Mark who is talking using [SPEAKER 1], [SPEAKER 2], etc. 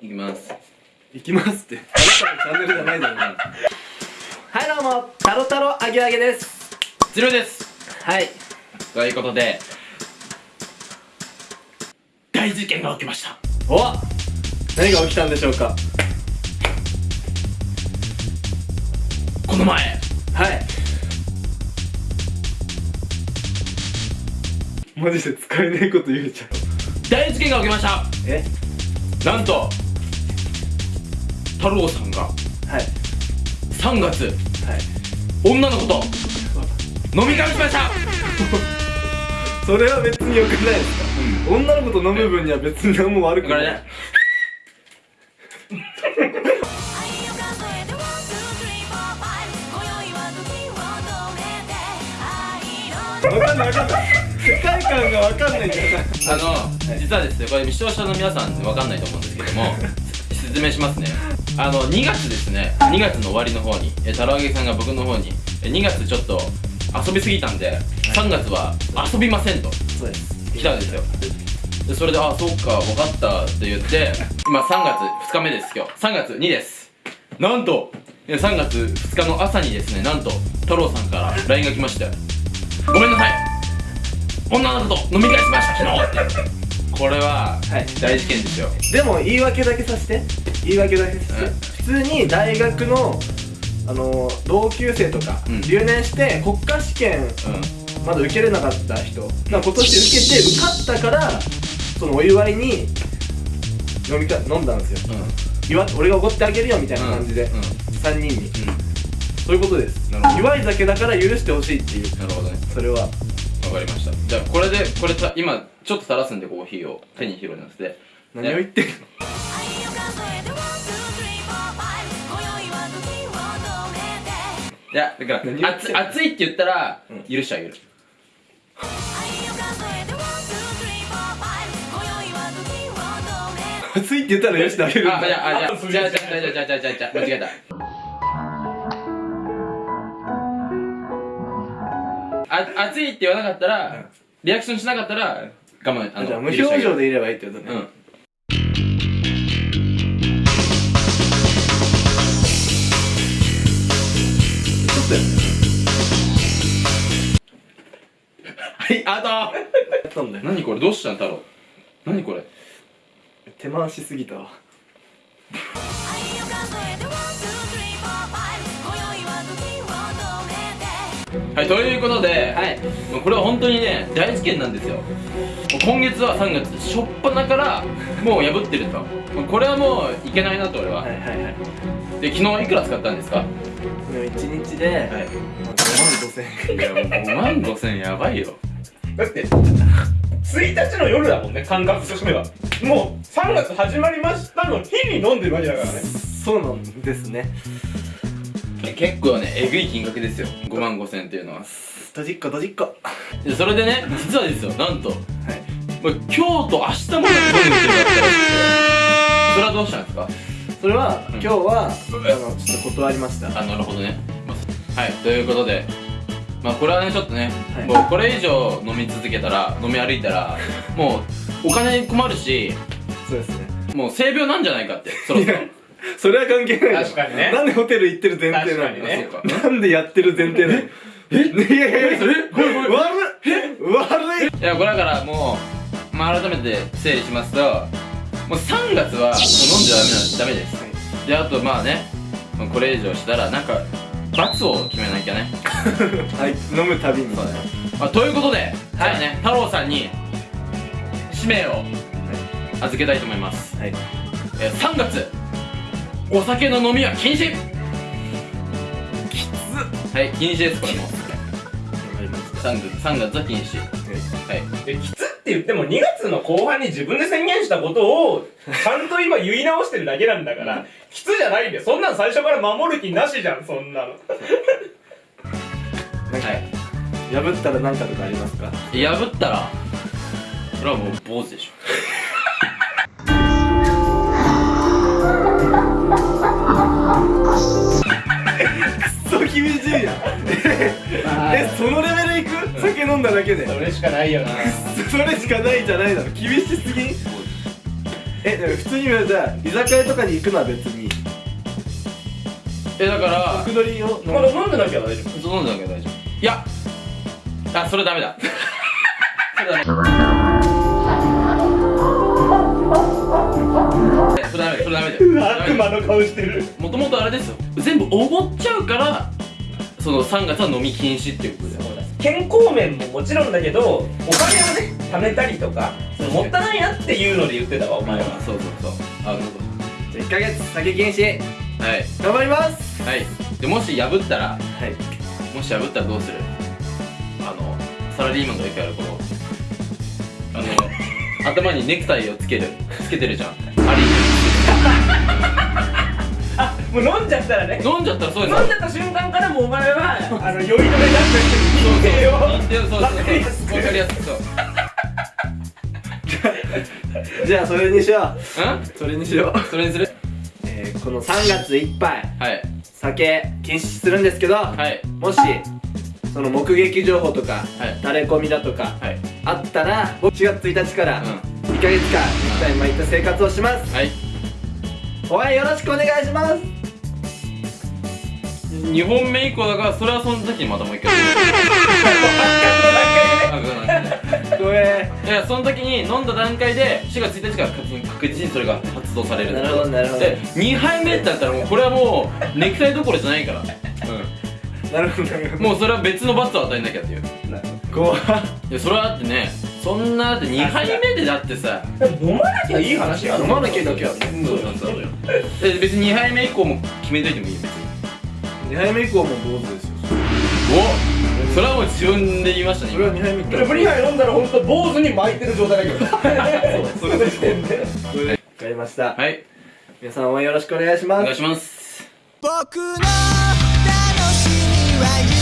[SPEAKER 1] いきます。
[SPEAKER 2] 行きますって。あなたのチャンネルじゃないだろうな。はいどうも。タロタロアゲアゲです。
[SPEAKER 1] ゼロです。
[SPEAKER 2] はい。
[SPEAKER 1] ということで大事件が起きました。
[SPEAKER 2] お何が起きたんでしょうか。
[SPEAKER 1] この前。
[SPEAKER 2] はい。マジで使えねえこと言うじゃん。
[SPEAKER 1] 大事件が起きました。
[SPEAKER 2] え？
[SPEAKER 1] なんと太郎さんが
[SPEAKER 2] はい。
[SPEAKER 1] 3月
[SPEAKER 2] はい。
[SPEAKER 1] 女の子と飲み会をしました。
[SPEAKER 2] それは別に良くないですか、女の子と飲む分には別に何も悪くない。
[SPEAKER 1] ね
[SPEAKER 2] 分かんない分かんない。世界観が分かんないんだよ
[SPEAKER 1] あの、実はですねこれ視聴者の皆さんわかんないと思うんですけども 説明しますねあの2月ですね。2月の終わりの方にえ太郎あげさんが僕の方にえ2月ちょっと遊びすぎたんで3月は遊びませんと。
[SPEAKER 2] そうです。
[SPEAKER 1] 来たんですよ。でそれで「あそうか分かった」って言って 今3月2日目です今日。3月2です。なんとえ3月2日の朝にですねなんと太郎さんから LINE が来まして「ごめんなさい。女の子と飲み会しました昨日」ってこれは
[SPEAKER 2] はい。
[SPEAKER 1] 大事件ですよ。
[SPEAKER 2] でも言い訳だけさせて。言い訳だけさせて、
[SPEAKER 1] うん。
[SPEAKER 2] 普通に大学のあの同級生とか、
[SPEAKER 1] うん。
[SPEAKER 2] 留年して国家試験
[SPEAKER 1] うん。
[SPEAKER 2] まだ受けれなかった人。が今年受けて受かったからそのお祝いに飲みか飲んだんですよ。
[SPEAKER 1] うん。
[SPEAKER 2] 祝俺がおごってあげるよみたいな感じで、
[SPEAKER 1] うん。
[SPEAKER 2] 3人に。
[SPEAKER 1] う
[SPEAKER 2] そういうことです。祝い酒だから許してほしいっていう。ん
[SPEAKER 1] なるほどね。
[SPEAKER 2] それは
[SPEAKER 1] わかりました。じゃあこれでこれた今ちょっと垂らすんでコーヒーを手に広げます。で
[SPEAKER 2] 何を言ってるの？
[SPEAKER 1] いやだから熱熱いって言ったら許してあげる、
[SPEAKER 2] 熱いって言ったら許してあげるんだ。
[SPEAKER 1] あじゃあじゃあ じゃあじゃあじゃあじゃあ間違えた熱いって言わなかったら、リアクションしなかったら、我慢、あの、
[SPEAKER 2] じゃあ無表情でいればいいってことね、
[SPEAKER 1] うん。はい、あ
[SPEAKER 2] ったんだよ。
[SPEAKER 1] と何これどうしたん太郎。何これ。
[SPEAKER 2] 手回しすぎたわ
[SPEAKER 1] はい、ということで、
[SPEAKER 2] はい
[SPEAKER 1] もうこれは本当にね、大事件なんですよ。今月は3月、しょっぱなから、もう破ってると。もうこれはもういけないなと、俺は。
[SPEAKER 2] はいはいはい
[SPEAKER 1] で、昨日いくら使ったんですか？
[SPEAKER 2] これ1日で、
[SPEAKER 1] はい。
[SPEAKER 2] 5万5000円
[SPEAKER 1] いや、5万5千やばいよ。
[SPEAKER 3] だって1日の夜だもんね感覚としてはもう3月始まりましたの日に飲んでるわけだからね
[SPEAKER 2] そうなんですね
[SPEAKER 1] 結構ね、えぐい金額ですよ。5万5千っていうのは。
[SPEAKER 2] ドジっ子ドジっ子は
[SPEAKER 1] でそれでね、実はですよ、なんと、
[SPEAKER 2] い。
[SPEAKER 1] もう今日と明日もね、飲んでるだったらしくて、それはどうしたんですか？
[SPEAKER 2] それは、
[SPEAKER 1] うん。
[SPEAKER 2] 今日はあのちょっと断りました。
[SPEAKER 1] あなるほどね、まあはい。ということでまあこれはねちょっとね、
[SPEAKER 2] はい。
[SPEAKER 1] もうこれ以上飲み続けたら飲み歩いたらもうお金に困るし
[SPEAKER 2] そうですね。
[SPEAKER 1] もう性病なんじゃないかってそろそろ
[SPEAKER 2] それは関係ないよ。
[SPEAKER 3] 確かにね。
[SPEAKER 2] なんでホテル行ってる前提なの？
[SPEAKER 3] にね。
[SPEAKER 2] なんでやってる前提なの？え？いやいやい悪い悪い！
[SPEAKER 1] いやこれだからもう、まあ、改めて整理しますともう3月はもう飲んじゃダメなダメです。であとまあねこれ以上したらなんか罰を決めなきゃね。
[SPEAKER 2] はい飲むたびに。
[SPEAKER 1] そうだね、まあ、ということで、じゃあね太郎さんに使命を預けたいと思います、
[SPEAKER 2] はい。
[SPEAKER 1] えー3月お酒の飲みは禁止。
[SPEAKER 2] きつ
[SPEAKER 1] はい禁止ですこれも。
[SPEAKER 2] わかりまし
[SPEAKER 1] 3月 ,3 月は禁止。
[SPEAKER 2] た
[SPEAKER 1] はい。
[SPEAKER 3] できつって言っても2月の後半に自分で宣言したことをちゃんと今言い直してるだけなんだからきつじゃないんでそんなん最初から守る気なしじゃんそんなの。
[SPEAKER 2] なんか
[SPEAKER 1] はい
[SPEAKER 2] 破ったら何かとかありますか？
[SPEAKER 1] 破ったらそれはもう坊主でしょ
[SPEAKER 2] 厳しいやんえそのレベルいく？酒飲んだだけで。
[SPEAKER 3] それしかないよな。
[SPEAKER 2] それしかないじゃないだろ。厳しすぎん？えでも普通に言われたら居酒屋とかに行くのは別に
[SPEAKER 1] えだから
[SPEAKER 2] 角取りを
[SPEAKER 3] まだ飲んでなきゃ大丈夫。
[SPEAKER 1] そう飲んでなきゃ大丈夫。いや。あそれダメだ。それダメ。えそれダメそれダメだよ。
[SPEAKER 3] 悪魔の顔してる。
[SPEAKER 1] もともとあれですよ。全部おごっちゃうからその3月は飲み禁止っていうことだよ
[SPEAKER 3] 健康面ももちろんだけどお金をね貯めたりとかそのもったいないなっていうので言ってたわお前は。
[SPEAKER 1] そうそうそう。あなるほ
[SPEAKER 2] じゃあ1ヶ月酒禁止。
[SPEAKER 1] どはい。
[SPEAKER 2] 頑張ります。
[SPEAKER 1] はい。でもし破ったら
[SPEAKER 2] はい。
[SPEAKER 1] もし破ったらどうする？あのサラリーマンがよくやるこのあの 頭にネクタイをつけるつけてるじゃん
[SPEAKER 3] もう飲んじゃったらね。
[SPEAKER 1] 飲んじゃったらそうです
[SPEAKER 3] 飲んじゃった瞬間からもうお前はあの酔い止めになってる認定を。
[SPEAKER 1] 認定をそうそう。
[SPEAKER 3] わかりやすく
[SPEAKER 1] わかりやすくそう。
[SPEAKER 2] じゃあそれにしよ
[SPEAKER 1] う。
[SPEAKER 2] それにしよう、
[SPEAKER 1] それにする？
[SPEAKER 2] えー、この3月いっぱい
[SPEAKER 1] はい。
[SPEAKER 2] 酒禁止するんですけど、
[SPEAKER 1] はい。
[SPEAKER 2] もしその目撃情報とか、
[SPEAKER 1] はい。
[SPEAKER 2] タレコミだとか
[SPEAKER 1] はい。
[SPEAKER 2] あったら僕4月1日から
[SPEAKER 1] う
[SPEAKER 2] 2ヶ月間一体巻いた生活をします。
[SPEAKER 1] はい。
[SPEAKER 2] 応援よろしくお願いします
[SPEAKER 1] 2本目以降だからそれはその時にまたもう一回
[SPEAKER 2] ごめ
[SPEAKER 1] いやその時に飲んだ段階で4月1日から確実にそれが発動される。
[SPEAKER 2] なるほどなるほど。
[SPEAKER 1] で2杯目ってなったらもうこれはもうネクタイどころじゃないから、
[SPEAKER 2] ん。なるほどなるほ
[SPEAKER 1] うん、もうそれは別の罰を与えなきゃっていう。
[SPEAKER 2] ど怖っ。
[SPEAKER 1] いやそれはだってねそんなだって2杯目でだってさ
[SPEAKER 3] 飲まなきゃいい話やろ。
[SPEAKER 2] 飲まなきゃだけはね
[SPEAKER 1] そうそうそうえ別に2杯目以降も決めといてもいいよ別に
[SPEAKER 2] 2杯目以降も坊主ですよ。
[SPEAKER 1] おそれはもう自分で言いましたね
[SPEAKER 2] それは2杯目。
[SPEAKER 3] でも2杯飲んだら本当坊主に巻いてる状態だけど。
[SPEAKER 2] そうそれ時点で分かりました。
[SPEAKER 1] はい。
[SPEAKER 2] 皆さん応援よろしくお願いします。
[SPEAKER 1] お願いします。
[SPEAKER 4] 僕の楽しみは